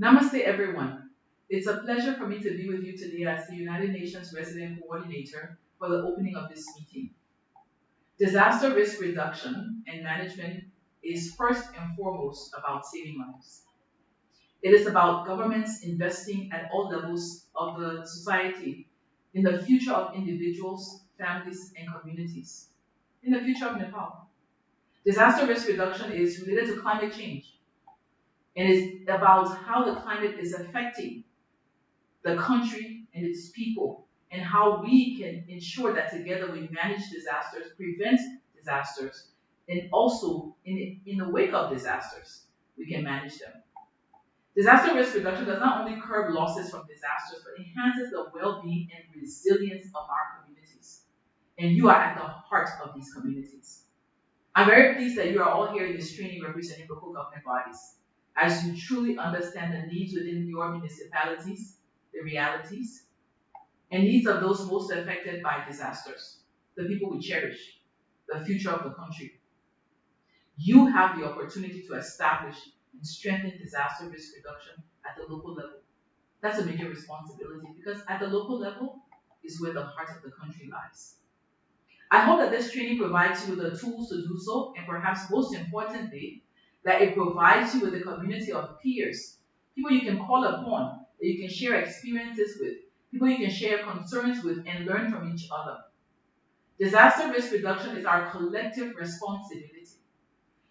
Namaste, everyone. It's a pleasure for me to be with you today as the United Nations Resident Coordinator for the opening of this meeting. Disaster risk reduction and management is first and foremost about saving lives. It is about governments investing at all levels of the society in the future of individuals, families, and communities, in the future of Nepal. Disaster risk reduction is related to climate change and it's about how the climate is affecting the country and its people and how we can ensure that together we manage disasters, prevent disasters, and also in, in the wake of disasters, we can manage them. Disaster risk reduction does not only curb losses from disasters, but enhances the well-being and resilience of our communities. And you are at the heart of these communities. I'm very pleased that you are all here in this training representing local government bodies, as you truly understand the needs within your municipalities, the realities, and needs of those most affected by disasters, the people we cherish, the future of the country. You have the opportunity to establish and strengthen disaster risk reduction at the local level. That's a major responsibility because at the local level is where the heart of the country lies. I hope that this training provides you with the tools to do so, and perhaps most importantly, that it provides you with a community of peers, people you can call upon, that you can share experiences with, people you can share concerns with, and learn from each other. Disaster risk reduction is our collective responsibility.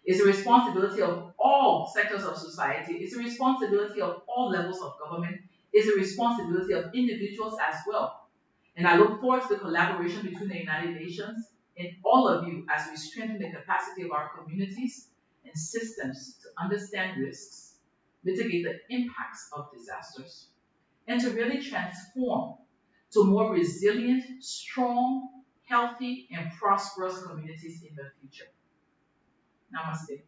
It's a responsibility of all sectors of society. It's a responsibility of all levels of government. It's a responsibility of individuals as well. And I look forward to the collaboration between the United Nations and all of you as we strengthen the capacity of our communities and systems to understand risks, mitigate the impacts of disasters, and to really transform to more resilient, strong, healthy, and prosperous communities in the future. Namaste.